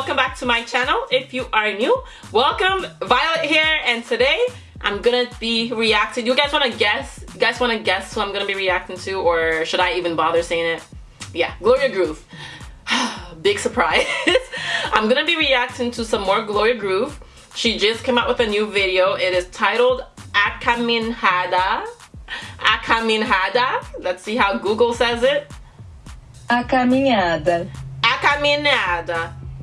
welcome back to my channel. If you are new, welcome. Violet here, and today I'm gonna be reacting. You guys wanna guess? You guys wanna guess who I'm gonna be reacting to, or should I even bother saying it? Yeah, Gloria Groove. Big surprise. I'm gonna be reacting to some more Gloria Groove. She just came out with a new video. It is titled A Caminhada. Akaminhada. Let's see how Google says it. A caminhada.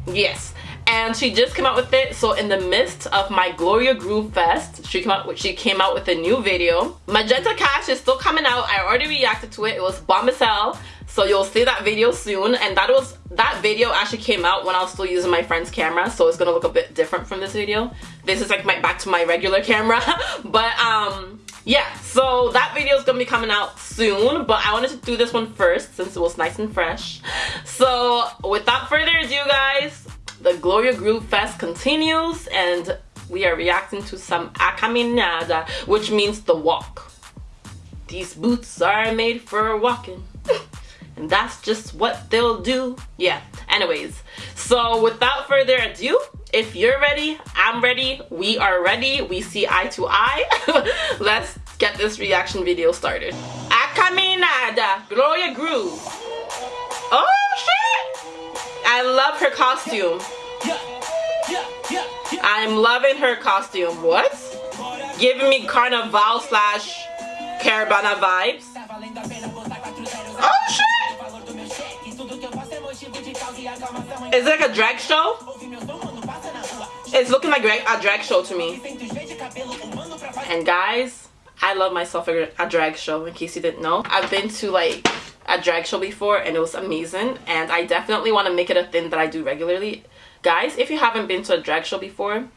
Yes. And she just came out with it. So in the midst of my Gloria Groove Fest, she came out with she came out with a new video. Magenta Cash is still coming out. I already reacted to it. It was bomb as hell. So you'll see that video soon. And that was that video actually came out when I was still using my friend's camera. So it's gonna look a bit different from this video. This is like my back to my regular camera. but um yeah, so that video is gonna be coming out soon, but I wanted to do this one first since it was nice and fresh. So without further ado guys, the Gloria Groove Fest continues and we are reacting to some A Caminhada, which means the walk. These boots are made for walking. and that's just what they'll do. Yeah, anyways. So without further ado, if you're ready, I'm ready, we are ready, we see eye to eye. Let's get this reaction video started. A Caminhada, Gloria Groove. Oh shit! I love her costume. I'm loving her costume. What? Giving me carnival slash caravana vibes. Oh shit! Is it like a drag show? It's looking like a drag show to me. And guys, I love myself a, drag show in case you didn't know. I've been to like a drag show before and it was amazing and I definitely want to make it a thing that I do regularly. Guys, if you haven't been to a drag show before,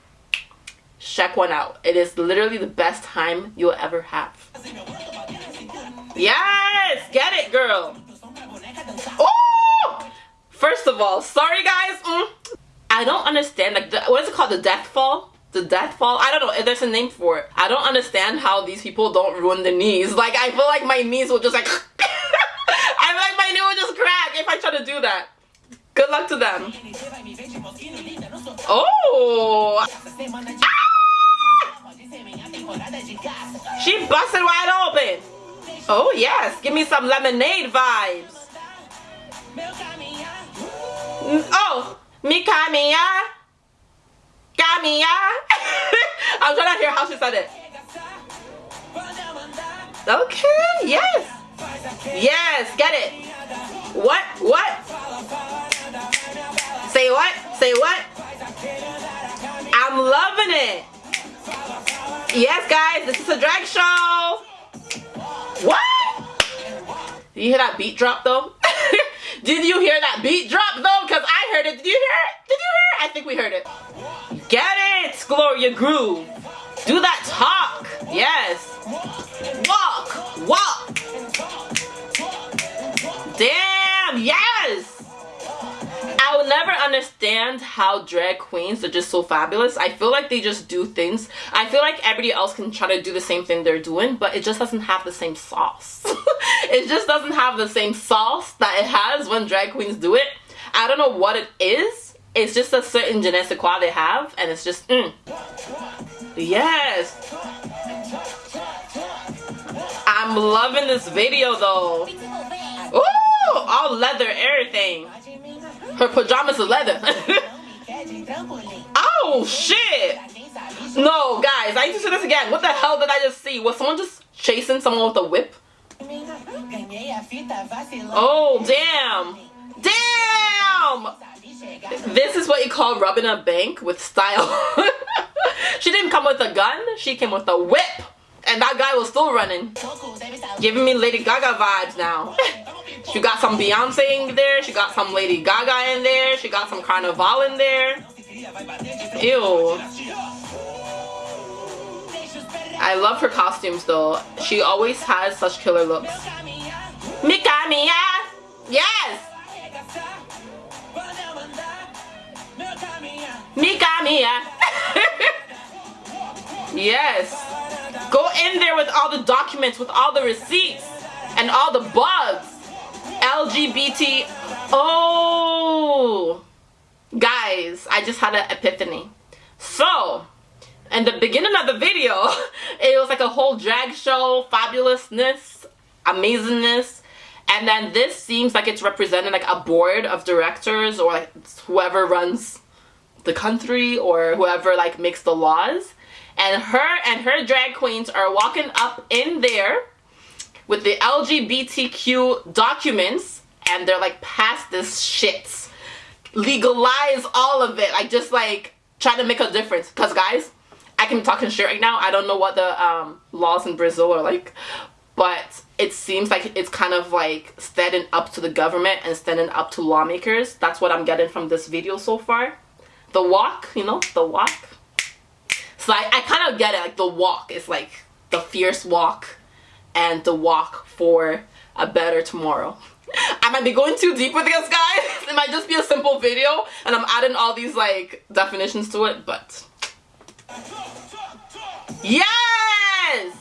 check one out. It is literally the best time you'll ever have. Yes! Get it, girl! Oh! First of all, sorry guys. Mm. I don't understand, like, the, what is it called? The death fall? The death fall? I don't know there's a name for it. I don't understand how these people don't ruin the knees. Like, I feel like my knees will just like... I feel like my knee will just crack if I try to do that. Good luck to them. Oh! She busted wide open. Oh yes, give me some lemonade vibes. Oh, mi caminha. Caminha. I'm trying to hear how she said it. Okay, yes. Yes, get it. What? What? Say what? Say what? I'm loving it. Yes, guys, this is a drag show. What? Did you hear that beat drop though? Did you hear that beat drop though? Because I heard it. Did you hear it? Did you hear it? I think we heard it. Get it, Gloria Groove. Do that talk. Yes. Walk. Walk. How drag queens are just so fabulous. I feel like they just do things. I feel like everybody else can try to do the same thing they're doing, but it just doesn't have the same sauce. it just doesn't have the same sauce that it has when drag queens do it. I don't know what it is. It's just a certain je ne sais quoi they have, and it's just, mm. Yes. I'm loving this video though. Ooh, all leather, everything. Her pajamas are leather. oh, shit. No, guys, I need to see this again. What the hell did I just see? Was someone just chasing someone with a whip? Oh, damn. Damn! This is what you call rubbing a bank with style. she didn't come with a gun. She came with a whip. And that guy was still running. Giving me Lady Gaga vibes now. She got some Beyonce in there. She got some Lady Gaga in there. She got some Carnival in there. Ew. I love her costumes though. She always has such killer looks. Mika Mia! Yes! Mika Mia! yes! Go in there with all the documents, with all the receipts, and all the bugs. LGBT. Oh. Guys, I just had an epiphany. So, in the beginning of the video, it was like a whole drag show, fabulousness, amazingness. And then this seems like it's representing like a board of directors or like whoever runs the country or whoever like makes the laws. And her and her drag queens are walking up in there with the LGBTQ documents and they're like pass this shit. Legalize all of it. Like just like try to make a difference. Cause guys, I can be talking shit right now. I don't know what the um, laws in Brazil are like, but it seems like it's kind of like standing up to the government and standing up to lawmakers. That's what I'm getting from this video so far. The walk, you know, the walk. So I, I kind of get it, like the walk is like the fierce walk and the walk for a better tomorrow. I might be going too deep with this guys. It might just be a simple video and I'm adding all these like definitions to it, but Yes!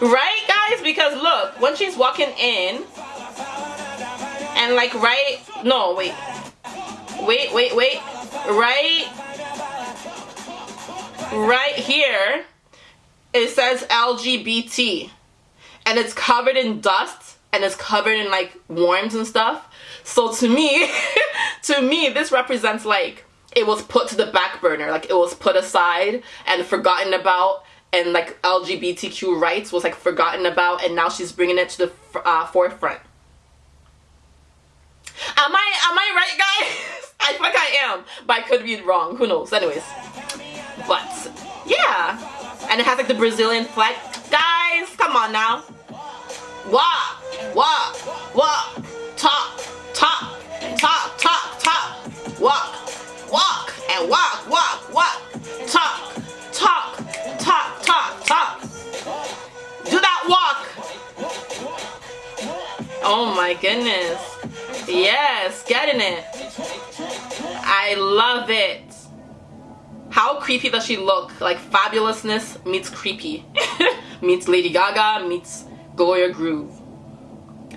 Right guys? Because look, when she's walking in and like right no wait. Wait, wait, wait. Right right here it says LGBT and it's covered in dust and it's covered in like worms and stuff. So to me, to me, this represents like it was put to the back burner, like it was put aside and forgotten about and like LGBTQ rights was like forgotten about and now she's bringing it to the uh, forefront. Am I, am I right guys? I think I am, but I could be wrong, who knows, anyways. But, yeah. And it has like the Brazilian flag. Guys, come on now. Walk, walk, walk, talk, talk, talk, talk, talk, walk, walk, and walk, walk, walk, talk, talk, talk, talk, talk. Do that walk. Oh my goodness. Yes, getting it. I love it. How creepy does she look? Like fabulousness meets creepy. meets Lady Gaga meets Gloria Groove.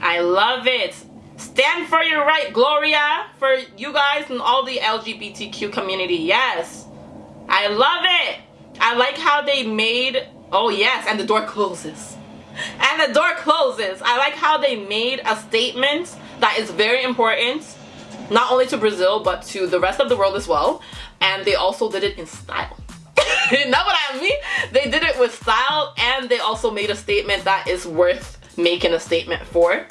I love it. Stand for your right, Gloria, for you guys and all the LGBTQ community. Yes. I love it. I like how they made, oh yes, and the door closes. And the door closes. I like how they made a statement that is very important, not only to Brazil, but to the rest of the world as well. And they also did it in style. know what I mean? They did it with style and they also made a statement that is worth making a statement for.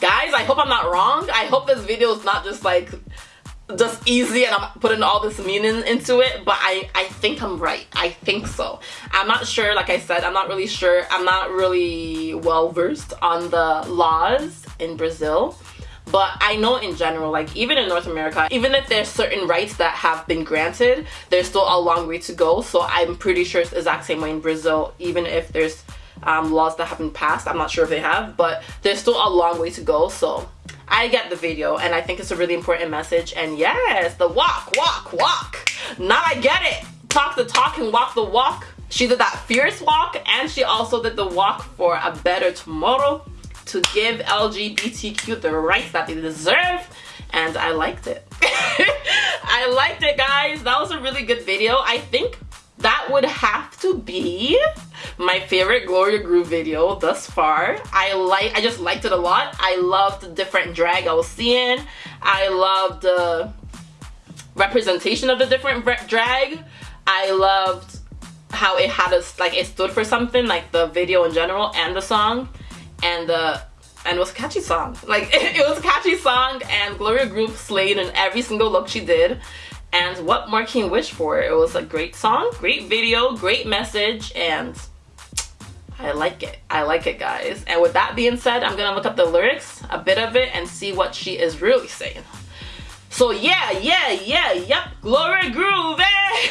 Guys, I hope I'm not wrong. I hope this video is not just like just easy and I'm putting all this meaning into it, but I, I think I'm right. I think so. I'm not sure, like I said, I'm not really sure. I'm not really well versed on the laws in Brazil. But I know in general, like even in North America, even if there's certain rights that have been granted, there's still a long way to go. So I'm pretty sure it's the exact same way in Brazil, even if there's um, laws that haven't passed. I'm not sure if they have, but there's still a long way to go. So I get the video and I think it's a really important message. And yes, the walk, walk, walk. Now I get it. Talk the talk and walk the walk. She did that fierce walk and she also did the walk for a better tomorrow to give LGBTQ the rights that they deserve and I liked it. I liked it guys. That was a really good video. I think that would have to be my favorite Gloria Groove video thus far. I like I just liked it a lot. I loved the different drag I was seeing. I loved the representation of the different drag. I loved how it had us like it stood for something like the video in general and the song and the and it was a catchy song. Like it, it was a catchy song and Gloria Groove slayed in every single look she did. And what more can you wish for? It was a great song, great video, great message, and I like it. I like it, guys. And with that being said, I'm gonna look up the lyrics, a bit of it, and see what she is really saying. So yeah, yeah, yeah, yep, glory Groove, eh?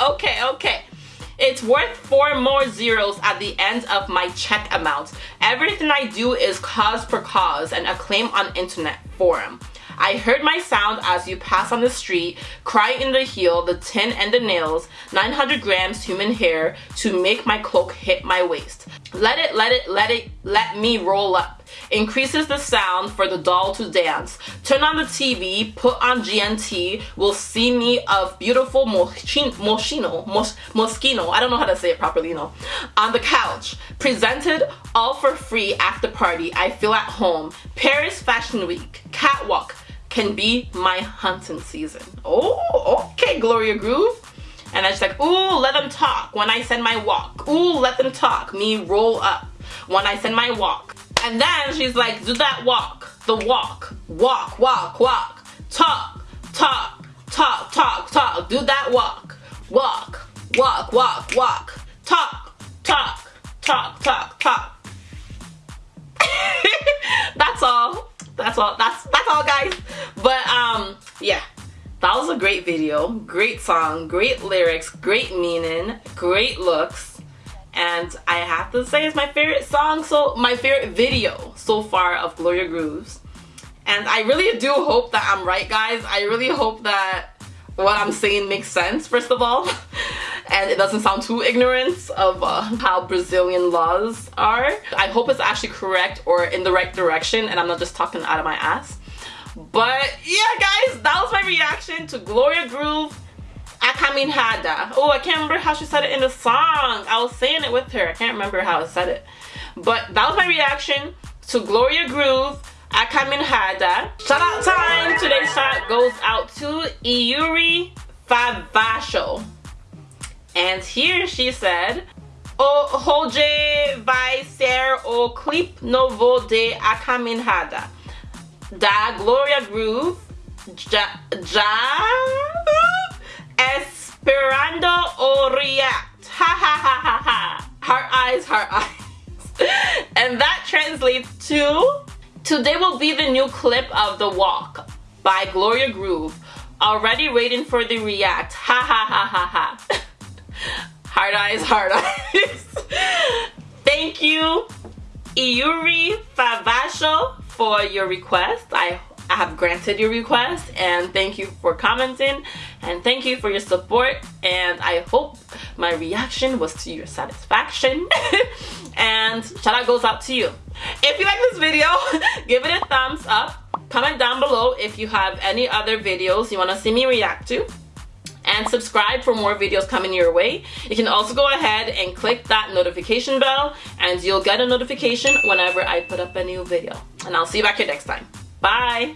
okay, okay. It's worth four more zeros at the end of my check amount. Everything I do is cause for cause and acclaim on internet forum. I heard my sound as you pass on the street, cry in the heel, the tin and the nails, 900 grams human hair to make my cloak hit my waist. Let it, let it, let it let me roll up. Increases the sound for the doll to dance. Turn on the TV, put on GNT, will see me of beautiful Moschino, Mos Moschino, I don't know how to say it properly, you know, on the couch. Presented all for free after party. I feel at home. Paris Fashion Week, catwalk can be my hunting season. Oh, okay, Gloria Groove. And I just like, ooh, let them talk when I send my walk. Ooh, let them talk. Me roll up when I send my walk. And then she's like, do that walk. The walk. Walk, walk, walk. Talk, talk, talk, talk, talk. Do that walk. Walk, walk, walk, walk. Talk, talk, talk, talk, talk. that's all. That's all. That's that's all guys. That was a great video, great song, great lyrics, great meaning, great looks. And I have to say it's my favorite song so my favorite video so far of Gloria Grooves and I really do hope that I'm right guys. I really hope that what I'm saying makes sense first of all. And it doesn't sound too ignorant of uh, how Brazilian laws are. I hope it's actually correct or in the right direction and I'm not just talking out of my ass but yeah guys that was my reaction to Gloria Groove A Caminhada. Oh, I can't remember how she said it in the song. I was saying it with her. I can't remember how I said it. But that was my reaction to Gloria Groove A Caminhada. Shout out time. Today's shout goes out to Iuri Favasho. And here she said, O hoje vai ser o clip novo de A Caminhada. Da Gloria Groove. Ja, ja Esperando o react. Ha ha ha ha ha. Heart eyes, heart eyes. and that translates to Today will be the new clip of The Walk by Gloria Groove. Already waiting for the react. Ha ha ha ha ha. Hard eyes, hard eyes. Thank you, Iuri Favasho, for your request. I I have granted your request and thank you for commenting and thank you for your support and I hope my reaction was to your satisfaction and shout out goes out to you. If you like this video, give it a thumbs up. Comment down below if you have any other videos you want to see me react to and subscribe for more videos coming your way. You can also go ahead and click that notification bell and you'll get a notification whenever I put up a new video. And I'll see you back here next time. Bye.